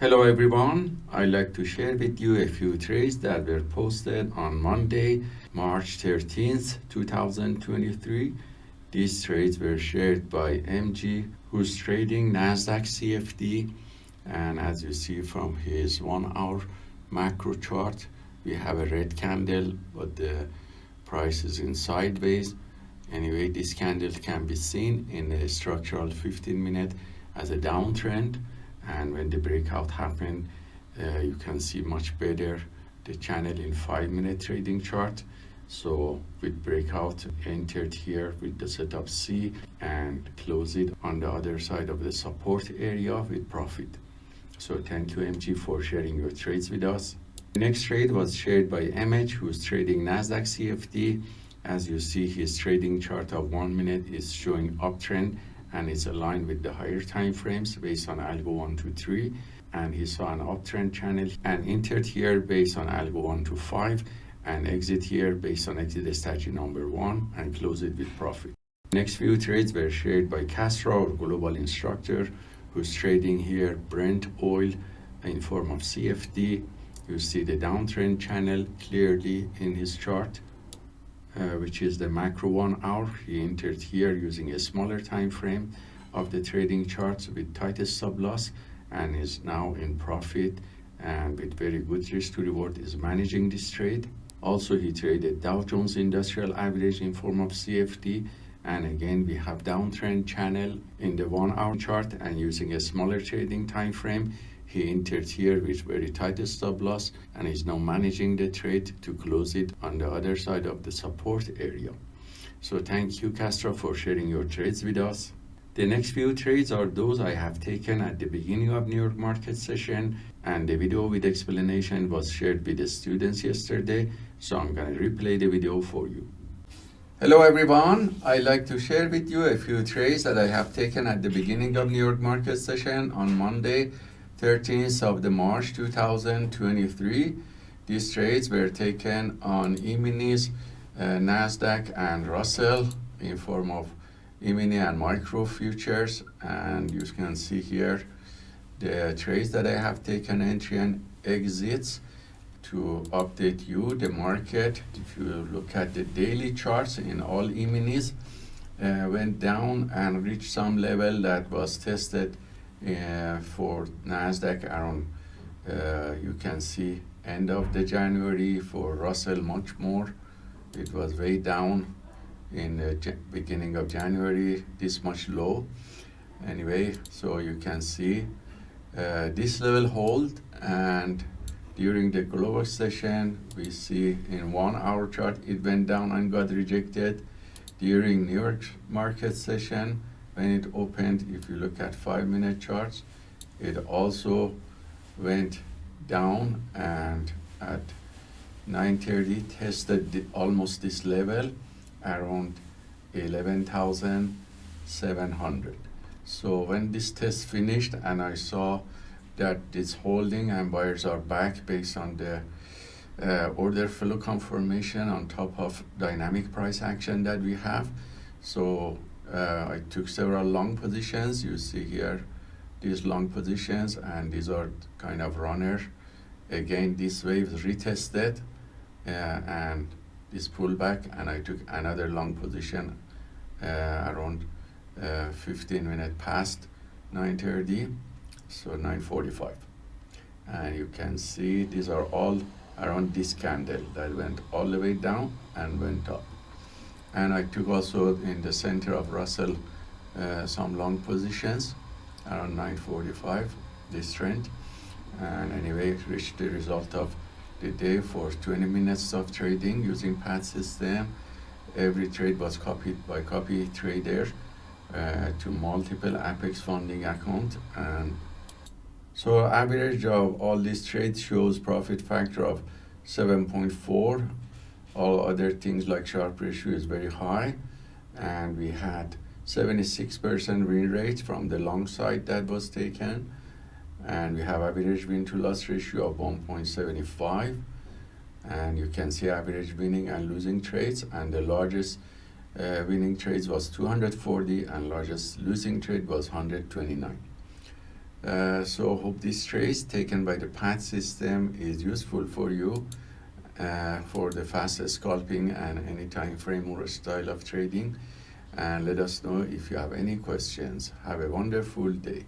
Hello everyone, I'd like to share with you a few trades that were posted on Monday, March 13th, 2023. These trades were shared by MG, who's trading NASDAQ CFD. And as you see from his one hour macro chart, we have a red candle, but the price is in sideways. Anyway, this candle can be seen in the structural 15 minute as a downtrend and when the breakout happened uh, you can see much better the channel in five minute trading chart. So with breakout entered here with the setup C and close it on the other side of the support area with profit. So thank you MG for sharing your trades with us. The next trade was shared by MH who's trading Nasdaq CFD as you see his trading chart of one minute is showing uptrend and it's aligned with the higher time frames based on algo 123 and he saw an uptrend channel and entered here based on algo 125 and exit here based on exit strategy number one and close it with profit. Next few trades were shared by Castro, our global instructor, who's trading here Brent oil in form of CFD. You see the downtrend channel clearly in his chart Uh, which is the macro one hour. He entered here using a smaller time frame of the trading charts with tightest stop loss and is now in profit and with very good risk to reward is managing this trade. Also, he traded Dow Jones Industrial Average in form of CFD and again we have downtrend channel in the one hour chart and using a smaller trading time frame he entered here with very tight stop loss and is now managing the trade to close it on the other side of the support area. So thank you Castro for sharing your trades with us. The next few trades are those I have taken at the beginning of New York market session and the video with explanation was shared with the students yesterday. So I'm going to replay the video for you. Hello everyone, I'd like to share with you a few trades that I have taken at the beginning of New York market session on Monday 13th of the March 2023. These trades were taken on E-minis, uh, NASDAQ and Russell in form of E-mini and micro futures and you can see here the trades that I have taken entry and exits to update you the market if you look at the daily charts in all E-minis uh, went down and reached some level that was tested uh, for Nasdaq around uh, you can see end of the January for Russell much more. It was way down in the beginning of January this much low. Anyway so you can see uh, this level hold and during the global session we see in one hour chart it went down and got rejected. During New York market session when it opened if you look at five minute charts it also went down and at 9.30 tested almost this level around 11,700 so when this test finished and I saw that it's holding and buyers are back based on the uh, order flow confirmation on top of dynamic price action that we have so uh, I took several long positions. You see here these long positions and these are kind of runner. Again, this wave retested uh, and this pullback and I took another long position uh, around uh, 15 minutes past 9.30, so 9.45. And you can see these are all around this candle that went all the way down and went up and I took also in the center of Russell uh, some long positions around 945 this trend. And anyway reached the result of the day for 20 minutes of trading using PAT system. Every trade was copied by copy trader uh, to multiple Apex funding account. And so average of all these trades shows profit factor of 7.4 all other things like Sharpe ratio is very high. And we had 76% win rate from the long side that was taken. And we have average win to loss ratio of 1.75 and you can see average winning and losing trades. And the largest uh, winning trades was 240 and largest losing trade was 129 Uh, so hope this trace taken by the PAT system is useful for you uh, for the fast scalping and any time frame or style of trading. And let us know if you have any questions. Have a wonderful day.